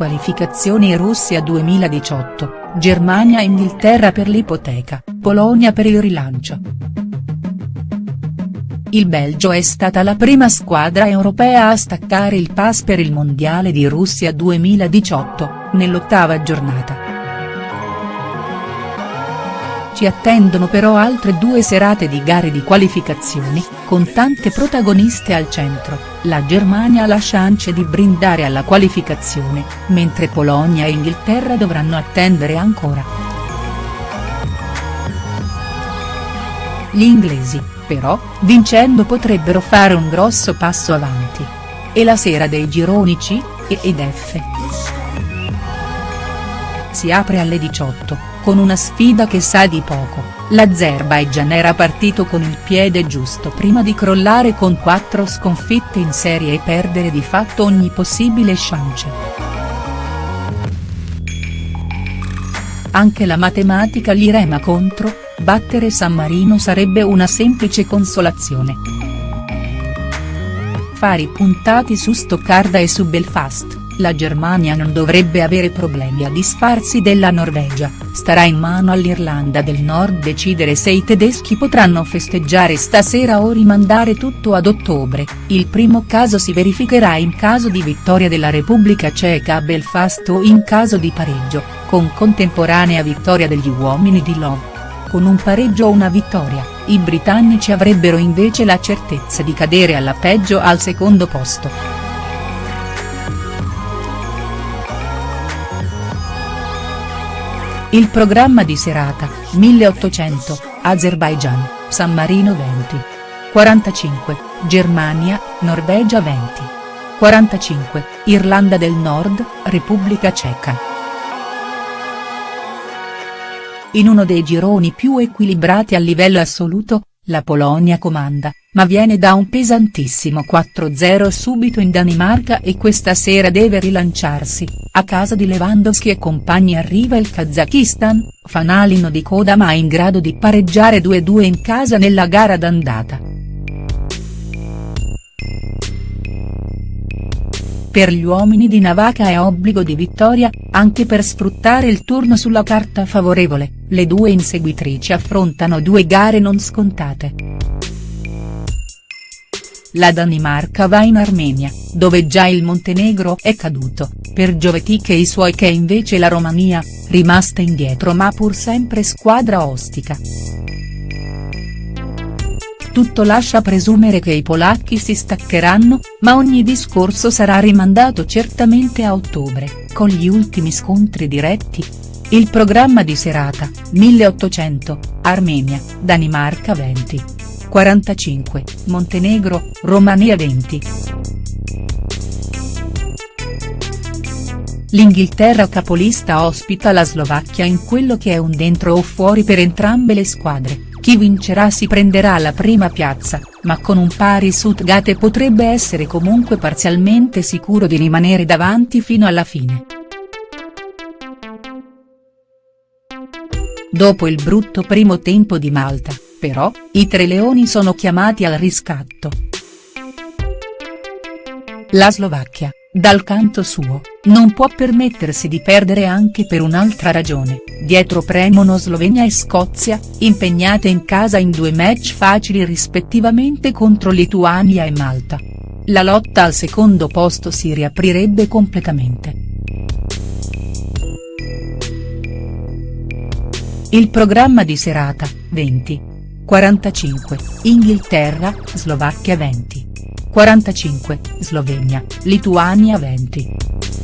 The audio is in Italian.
Qualificazioni Russia 2018, Germania e Inghilterra per l'ipoteca, Polonia per il rilancio. Il Belgio è stata la prima squadra europea a staccare il pass per il Mondiale di Russia 2018, nell'ottava giornata. Ci attendono però altre due serate di gare di qualificazioni, con tante protagoniste al centro, la Germania ha la chance di brindare alla qualificazione, mentre Polonia e Inghilterra dovranno attendere ancora. Gli inglesi, però, vincendo potrebbero fare un grosso passo avanti. E la sera dei gironi C, E ed F. Si apre alle 18 con una sfida che sa di poco, l'Azerbaijan era partito con il piede giusto prima di crollare con quattro sconfitte in serie e perdere di fatto ogni possibile chance. Anche la matematica gli rema contro, battere San Marino sarebbe una semplice consolazione. Fari puntati su Stoccarda e su Belfast la Germania non dovrebbe avere problemi a disfarsi della Norvegia, starà in mano all'Irlanda del Nord decidere se i tedeschi potranno festeggiare stasera o rimandare tutto ad ottobre, il primo caso si verificherà in caso di vittoria della Repubblica Ceca a Belfast o in caso di pareggio, con contemporanea vittoria degli uomini di Love. Con un pareggio o una vittoria, i britannici avrebbero invece la certezza di cadere alla peggio al secondo posto. Il programma di serata, 1800, Azerbaijan, San Marino 20. 45, Germania, Norvegia 20. 45, Irlanda del Nord, Repubblica Ceca. In uno dei gironi più equilibrati a livello assoluto, la Polonia comanda, ma viene da un pesantissimo 4-0 subito in Danimarca e questa sera deve rilanciarsi, a casa di Lewandowski e compagni arriva il Kazakistan, fanalino di coda ma in grado di pareggiare 2-2 in casa nella gara d'andata. Per gli uomini di Navaka è obbligo di vittoria, anche per sfruttare il turno sulla carta favorevole, le due inseguitrici affrontano due gare non scontate. La Danimarca va in Armenia, dove già il Montenegro è caduto, per Giovetic e i suoi che invece la Romania, rimasta indietro ma pur sempre squadra ostica. Tutto lascia presumere che i polacchi si staccheranno, ma ogni discorso sarà rimandato certamente a ottobre, con gli ultimi scontri diretti. Il programma di serata, 1800, Armenia, Danimarca 20. 45, Montenegro, Romania 20. L'Inghilterra capolista ospita la Slovacchia in quello che è un dentro o fuori per entrambe le squadre, chi vincerà si prenderà la prima piazza, ma con un pari Sutgate potrebbe essere comunque parzialmente sicuro di rimanere davanti fino alla fine. Dopo il brutto primo tempo di Malta, però, i tre leoni sono chiamati al riscatto. La Slovacchia, dal canto suo, non può permettersi di perdere anche per un'altra ragione, dietro premono Slovenia e Scozia, impegnate in casa in due match facili rispettivamente contro Lituania e Malta. La lotta al secondo posto si riaprirebbe completamente. Il programma di serata, 20. 45, Inghilterra, Slovacchia 20. 45, Slovenia, Lituania 20.